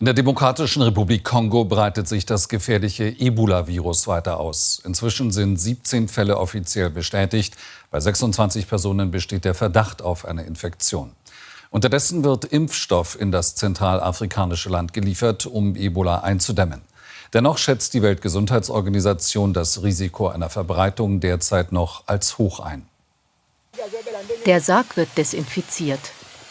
In der Demokratischen Republik Kongo breitet sich das gefährliche Ebola-Virus weiter aus. Inzwischen sind 17 Fälle offiziell bestätigt. Bei 26 Personen besteht der Verdacht auf eine Infektion. Unterdessen wird Impfstoff in das zentralafrikanische Land geliefert, um Ebola einzudämmen. Dennoch schätzt die Weltgesundheitsorganisation das Risiko einer Verbreitung derzeit noch als hoch ein. Der Sarg wird desinfiziert.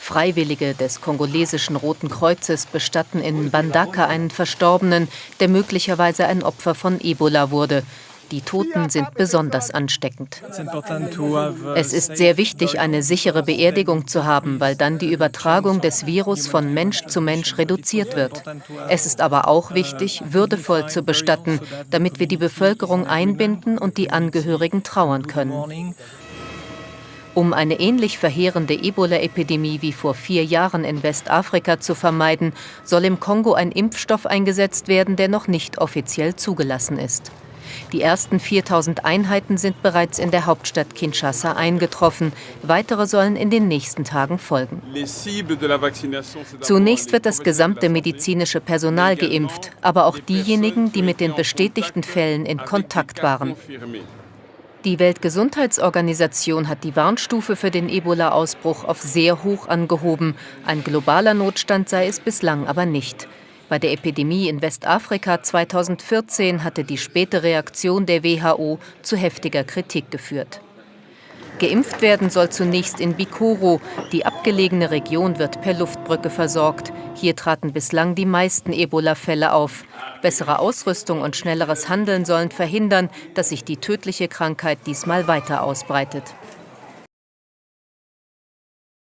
Freiwillige des kongolesischen Roten Kreuzes bestatten in Bandaka einen Verstorbenen, der möglicherweise ein Opfer von Ebola wurde. Die Toten sind besonders ansteckend. Es ist sehr wichtig, eine sichere Beerdigung zu haben, weil dann die Übertragung des Virus von Mensch zu Mensch reduziert wird. Es ist aber auch wichtig, würdevoll zu bestatten, damit wir die Bevölkerung einbinden und die Angehörigen trauern können. Um eine ähnlich verheerende Ebola-Epidemie wie vor vier Jahren in Westafrika zu vermeiden, soll im Kongo ein Impfstoff eingesetzt werden, der noch nicht offiziell zugelassen ist. Die ersten 4000 Einheiten sind bereits in der Hauptstadt Kinshasa eingetroffen. Weitere sollen in den nächsten Tagen folgen. Zunächst wird das gesamte medizinische Personal geimpft, aber auch diejenigen, die mit den bestätigten Fällen in Kontakt waren. Die Weltgesundheitsorganisation hat die Warnstufe für den Ebola-Ausbruch auf sehr hoch angehoben. Ein globaler Notstand sei es bislang aber nicht. Bei der Epidemie in Westafrika 2014 hatte die späte Reaktion der WHO zu heftiger Kritik geführt. Geimpft werden soll zunächst in Bikoro. Die abgelegene Region wird per Luftbrücke versorgt. Hier traten bislang die meisten Ebola-Fälle auf. Bessere Ausrüstung und schnelleres Handeln sollen verhindern, dass sich die tödliche Krankheit diesmal weiter ausbreitet.